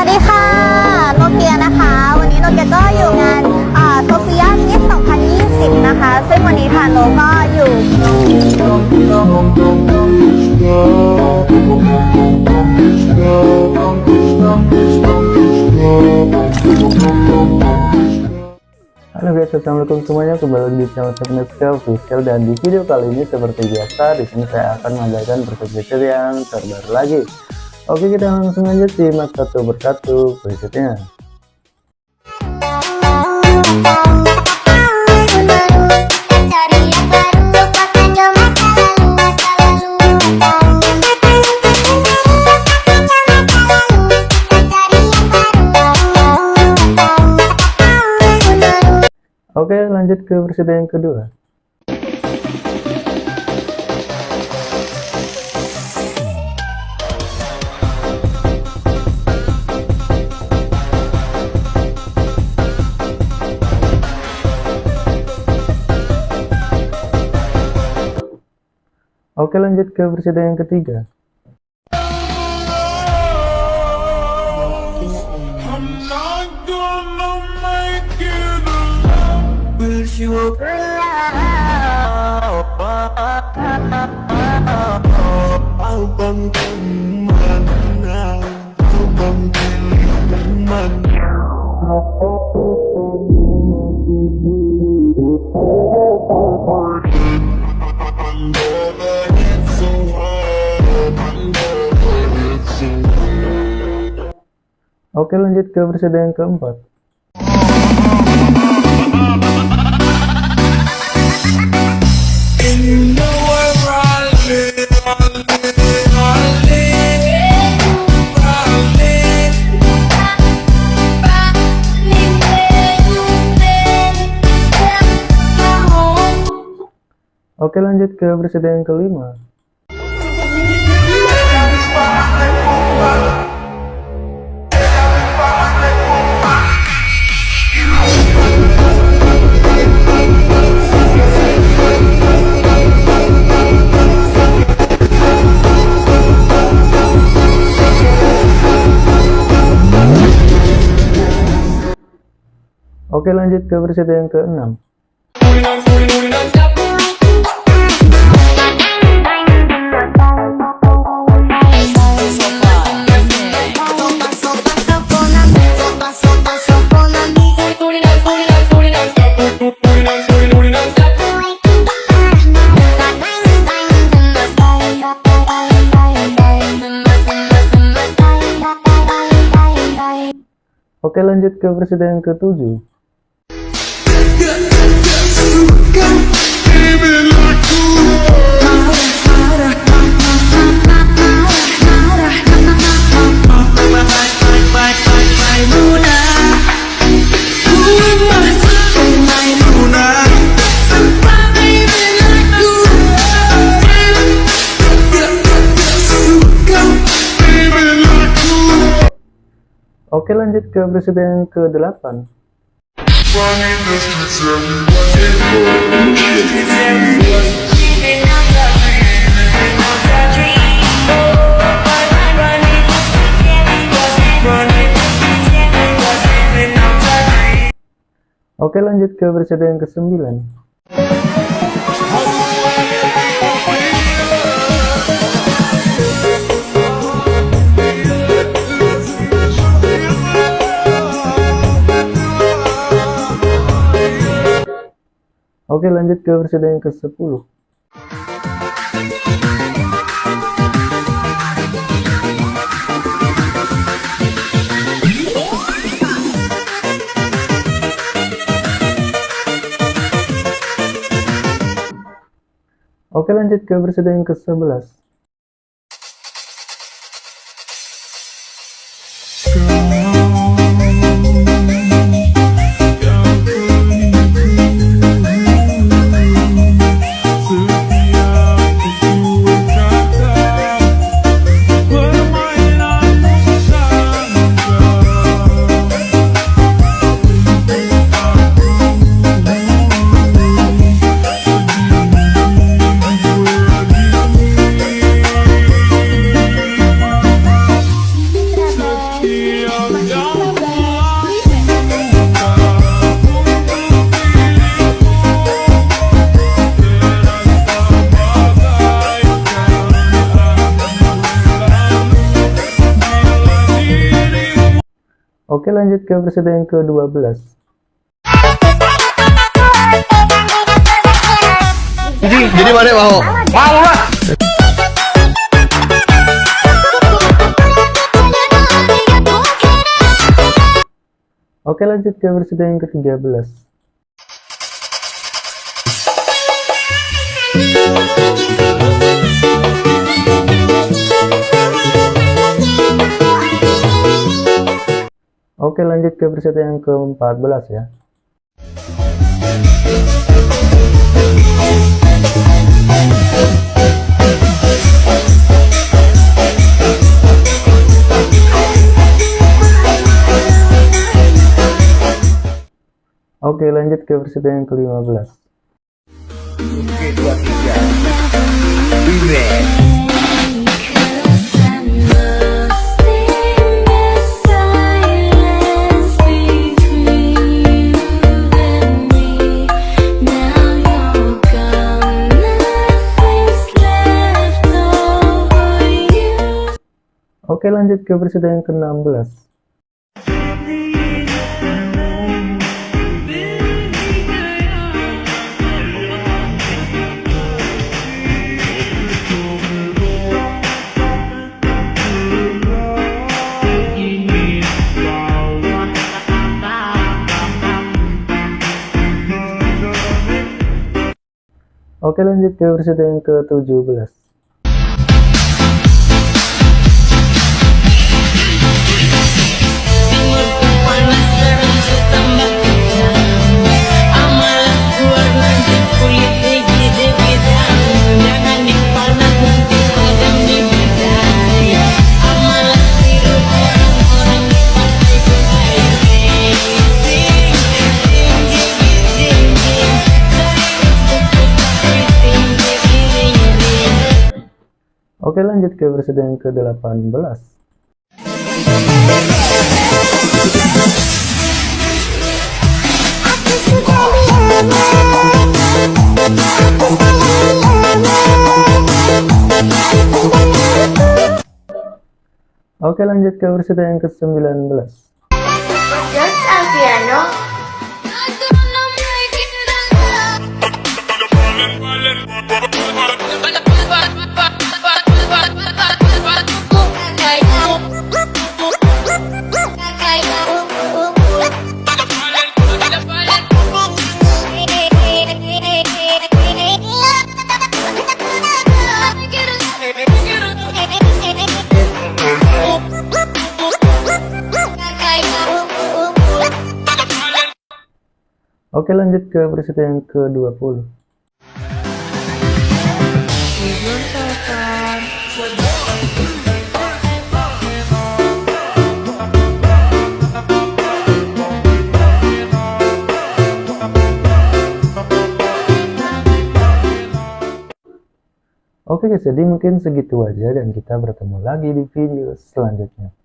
วัสดีค่ะ โนเกียนะคะ วันนี้โนเกียก็อยู่งานโซเฟียมิส2020 นะคะ ซึ่งวันนี้ทานโนก็อยู่ Halo guys, assalamualaikum semuanya kembali lagi di channel Tekneska Official dan di video kali ini seperti biasa di sini saya akan mengajarkan preset yang terbaru lagi. Oke kita langsung aja simak satu persatu presetnya. Oke lanjut ke preset yang kedua. Oke lanjut ke presiden yang ketiga. Oke lanjut ke presiden yang keempat. Oke lanjut ke presiden yang kelima. Oke lanjut ke presiden yang keenam. Oke lanjut ke presiden yang ketujuh. Oke lanjut ke presiden yang ke-8 Oke lanjut ke presiden yang ke-9 Oke lanjut ke presiden yang ke-10 Oke lanjut ke presiden yang ke-11 Oke lanjut ke presiden yang ke-12 Jadi mana mau? Mau lah. Oke lanjut ke presiden yang ke-13 Oke Oke lanjut ke preset yang ke-14 ya. Oke lanjut ke preset yang ke-15. Oke 23. Oke lanjut ke presiden yang ke-16 Oke lanjut ke presiden yang ke-17 Oke lanjut ke presiden yang ke-18 Oke lanjut ke presiden yang ke-19 Oke lanjut ke presiden yang ke-20 Oke guys, jadi mungkin segitu aja dan kita bertemu lagi di video selanjutnya.